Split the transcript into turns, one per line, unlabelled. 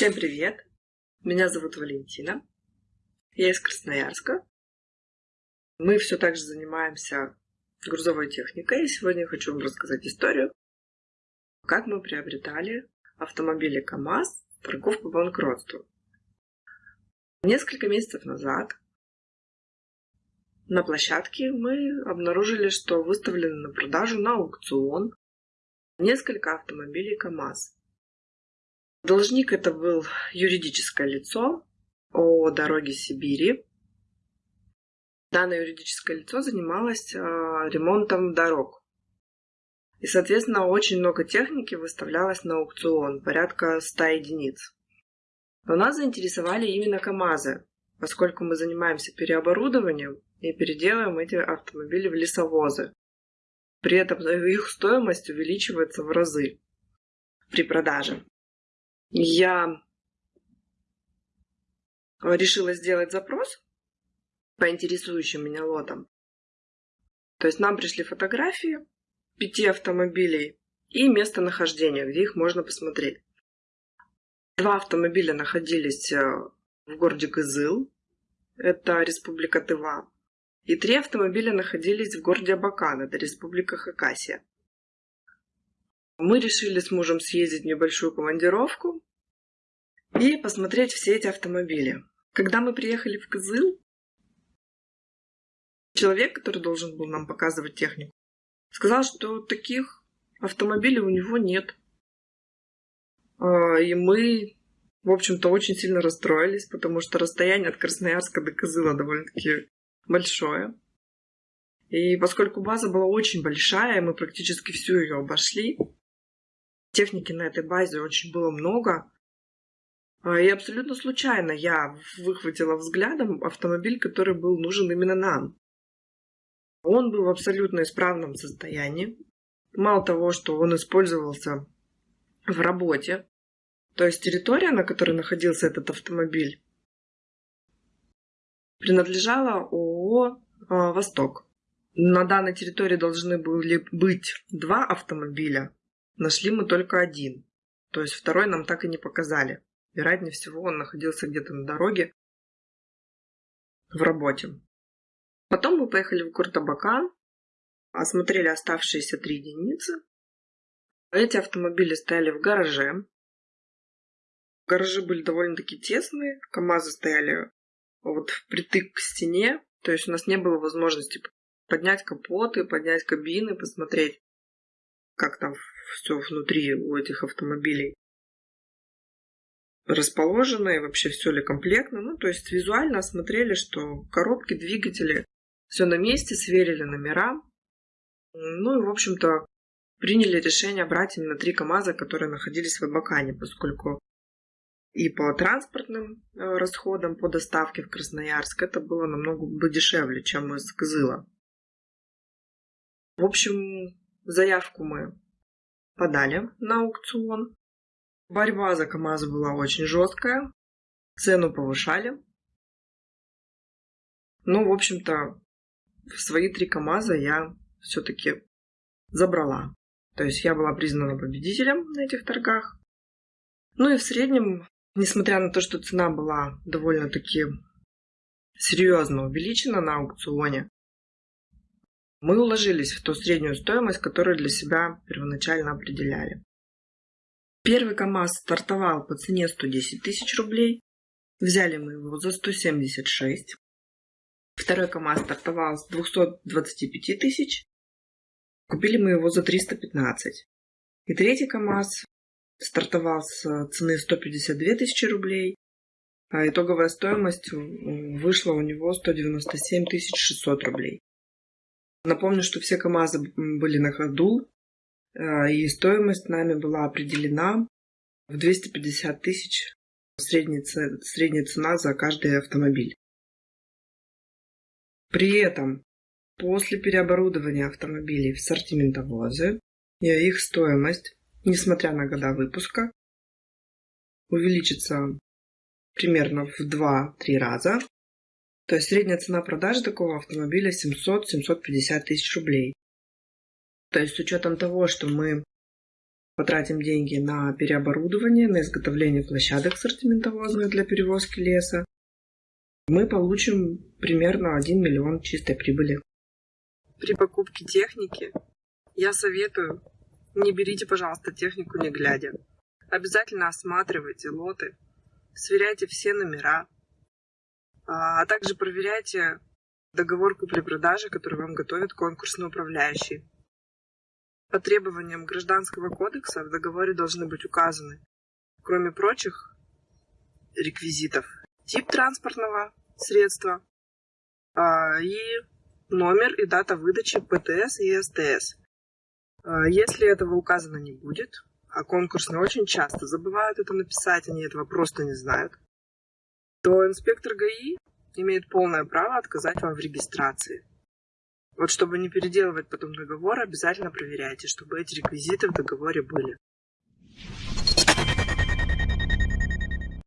Всем привет! Меня зовут Валентина. Я из Красноярска. Мы все так же занимаемся грузовой техникой. И сегодня я хочу вам рассказать историю, как мы приобретали автомобили КАМАЗ торгов по банкротству. Несколько месяцев назад на площадке мы обнаружили, что выставлены на продажу на аукцион несколько автомобилей КАМАЗ. Должник это был юридическое лицо о дороге Сибири. Данное юридическое лицо занималось э, ремонтом дорог. И, соответственно, очень много техники выставлялось на аукцион, порядка 100 единиц. Но нас заинтересовали именно КАМАЗы, поскольку мы занимаемся переоборудованием и переделываем эти автомобили в лесовозы. При этом их стоимость увеличивается в разы при продаже. Я решила сделать запрос по интересующим меня лотам. То есть нам пришли фотографии пяти автомобилей и местонахождение, где их можно посмотреть. Два автомобиля находились э, в городе Кызыл, это Республика Тыва, и три автомобиля находились в городе Абакан, это Республика Хакасия. Мы решили с мужем съездить в небольшую командировку и посмотреть все эти автомобили. Когда мы приехали в Кызыл, человек, который должен был нам показывать технику, сказал, что таких автомобилей у него нет. А, и мы, в общем-то, очень сильно расстроились, потому что расстояние от Красноярска до Кызыла довольно-таки большое. И поскольку база была очень большая, мы практически всю ее обошли, Техники на этой базе очень было много. А, и абсолютно случайно я выхватила взглядом автомобиль, который был нужен именно нам. Он был в абсолютно исправном состоянии. Мало того, что он использовался в работе, то есть территория, на которой находился этот автомобиль, принадлежала ООО а, «Восток». На данной территории должны были быть два автомобиля, Нашли мы только один. То есть второй нам так и не показали. Вероятнее всего, он находился где-то на дороге в работе. Потом мы поехали в Куртабакан, осмотрели оставшиеся три единицы. Эти автомобили стояли в гараже. Гаражи были довольно-таки тесные, КАМАЗы стояли вот впритык к стене, то есть у нас не было возможности поднять капоты, поднять кабины, посмотреть, как там все внутри у этих автомобилей расположено и вообще все ли комплектно. Ну, то есть визуально осмотрели, что коробки, двигатели, все на месте, сверили номера. Ну и, в общем-то, приняли решение брать именно три КАМАЗа, которые находились в Абакане, поскольку и по транспортным э, расходам по доставке в Красноярск это было намного бы дешевле, чем из Кызыла. В общем, заявку мы подали на аукцион. Борьба за КАМАЗ была очень жесткая, цену повышали. Ну, в общем-то, свои три КАМАЗа я все-таки забрала. То есть я была признана победителем на этих торгах. Ну и в среднем, несмотря на то, что цена была довольно-таки серьезно увеличена на аукционе, мы уложились в ту среднюю стоимость, которую для себя первоначально определяли. Первый КАМАЗ стартовал по цене 110 тысяч рублей. Взяли мы его за 176. Второй КАМАЗ стартовал с 225 тысяч. Купили мы его за 315. И третий КАМАЗ стартовал с цены 152 тысячи рублей. А итоговая стоимость вышла у него 197 600 рублей. Напомню, что все КАМАЗы были на ходу, э, и стоимость нами была определена в 250 тысяч средняя, средняя цена за каждый автомобиль. При этом после переоборудования автомобилей в сортиментовозы их стоимость, несмотря на года выпуска, увеличится примерно в 2-3 раза то есть средняя цена продажи такого автомобиля 700-750 тысяч рублей. То есть с учетом того, что мы потратим деньги на переоборудование, на изготовление площадок ассортиментовозных для перевозки леса, мы получим примерно 1 миллион чистой прибыли.
При покупке техники я советую, не берите, пожалуйста, технику не глядя. Обязательно осматривайте лоты, сверяйте все номера, а, также проверяйте договор купли-продажи, который вам готовит конкурсный управляющий. По требованиям Гражданского кодекса в договоре должны быть указаны, кроме прочих реквизитов, тип транспортного средства а, и номер и дата выдачи ПТС и СТС. А, если этого указано не будет, а конкурсные очень часто забывают это написать, они этого просто не знают, то инспектор ГАИ имеет полное право отказать вам в регистрации. Вот чтобы не переделывать потом договор, обязательно проверяйте, чтобы эти реквизиты в договоре были.